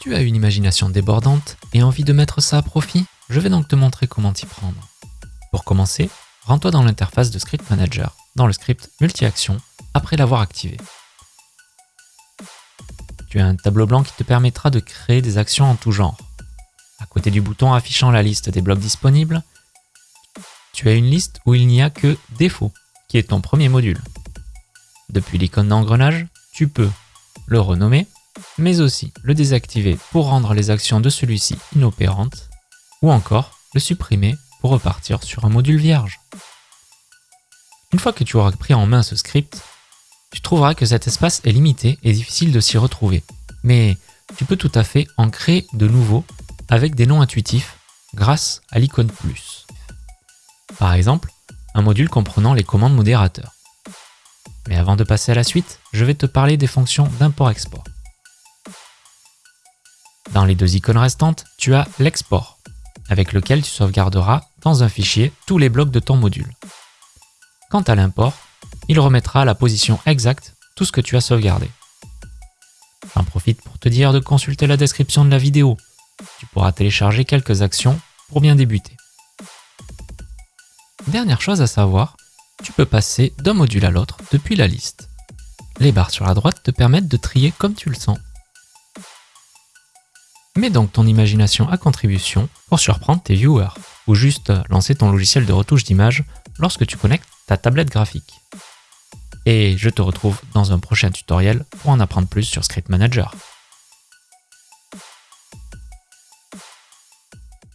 Tu as une imagination débordante et envie de mettre ça à profit? Je vais donc te montrer comment t'y prendre. Pour commencer, rends-toi dans l'interface de Script Manager, dans le script multi-action, après l'avoir activé. Tu as un tableau blanc qui te permettra de créer des actions en tout genre. À côté du bouton affichant la liste des blocs disponibles, tu as une liste où il n'y a que défaut, qui est ton premier module. Depuis l'icône d'engrenage, tu peux le renommer mais aussi le désactiver pour rendre les actions de celui-ci inopérantes, ou encore le supprimer pour repartir sur un module vierge. Une fois que tu auras pris en main ce script, tu trouveras que cet espace est limité et difficile de s'y retrouver, mais tu peux tout à fait en créer de nouveaux avec des noms intuitifs grâce à l'icône plus. Par exemple, un module comprenant les commandes modérateurs. Mais avant de passer à la suite, je vais te parler des fonctions d'import-export. Dans les deux icônes restantes, tu as l'export, avec lequel tu sauvegarderas dans un fichier tous les blocs de ton module. Quant à l'import, il remettra à la position exacte tout ce que tu as sauvegardé. J'en profite pour te dire de consulter la description de la vidéo. Tu pourras télécharger quelques actions pour bien débuter. Dernière chose à savoir, tu peux passer d'un module à l'autre depuis la liste. Les barres sur la droite te permettent de trier comme tu le sens. Mets donc ton imagination à contribution pour surprendre tes viewers, ou juste lancer ton logiciel de retouche d'image lorsque tu connectes ta tablette graphique. Et je te retrouve dans un prochain tutoriel pour en apprendre plus sur Script Manager.